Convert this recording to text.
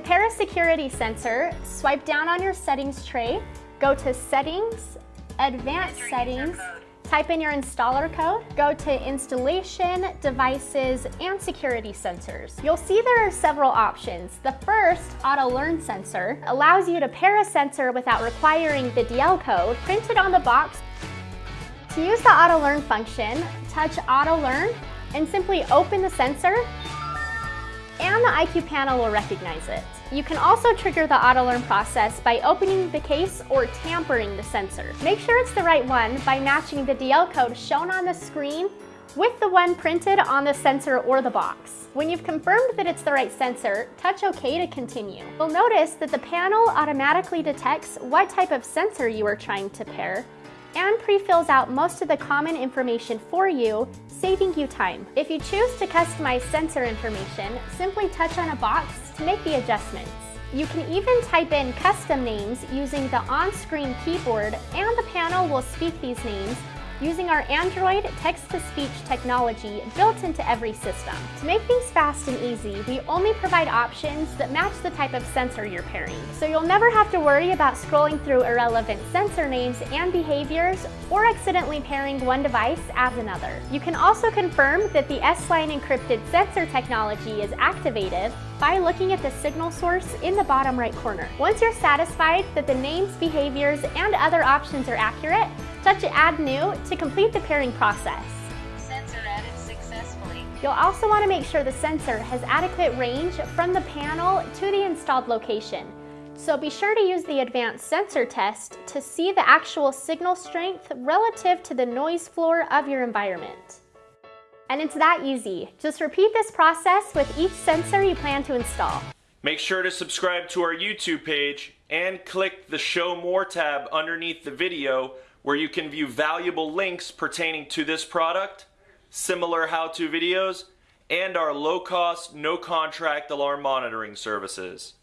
pair a security sensor, swipe down on your settings tray, go to Settings, Advanced Settings, type in your installer code, go to Installation, Devices, and Security Sensors. You'll see there are several options. The first, Auto Learn Sensor, allows you to pair a sensor without requiring the DL code printed on the box. To use the Auto Learn function, touch Auto Learn and simply open the sensor and the IQ panel will recognize it. You can also trigger the auto learn process by opening the case or tampering the sensor. Make sure it's the right one by matching the DL code shown on the screen with the one printed on the sensor or the box. When you've confirmed that it's the right sensor, touch OK to continue. You'll notice that the panel automatically detects what type of sensor you are trying to pair and pre-fills out most of the common information for you, saving you time. If you choose to customize sensor information, simply touch on a box to make the adjustments. You can even type in custom names using the on-screen keyboard and the panel will speak these names using our Android text-to-speech technology built into every system. To make things fast and easy, we only provide options that match the type of sensor you're pairing. So you'll never have to worry about scrolling through irrelevant sensor names and behaviors or accidentally pairing one device as another. You can also confirm that the S-Line encrypted sensor technology is activated by looking at the signal source in the bottom right corner. Once you're satisfied that the names, behaviors, and other options are accurate, touch Add New to complete the pairing process. Sensor added successfully. You'll also want to make sure the sensor has adequate range from the panel to the installed location. So be sure to use the advanced sensor test to see the actual signal strength relative to the noise floor of your environment. And it's that easy. Just repeat this process with each sensor you plan to install. Make sure to subscribe to our YouTube page and click the Show More tab underneath the video where you can view valuable links pertaining to this product, similar how-to videos, and our low-cost, no-contract alarm monitoring services.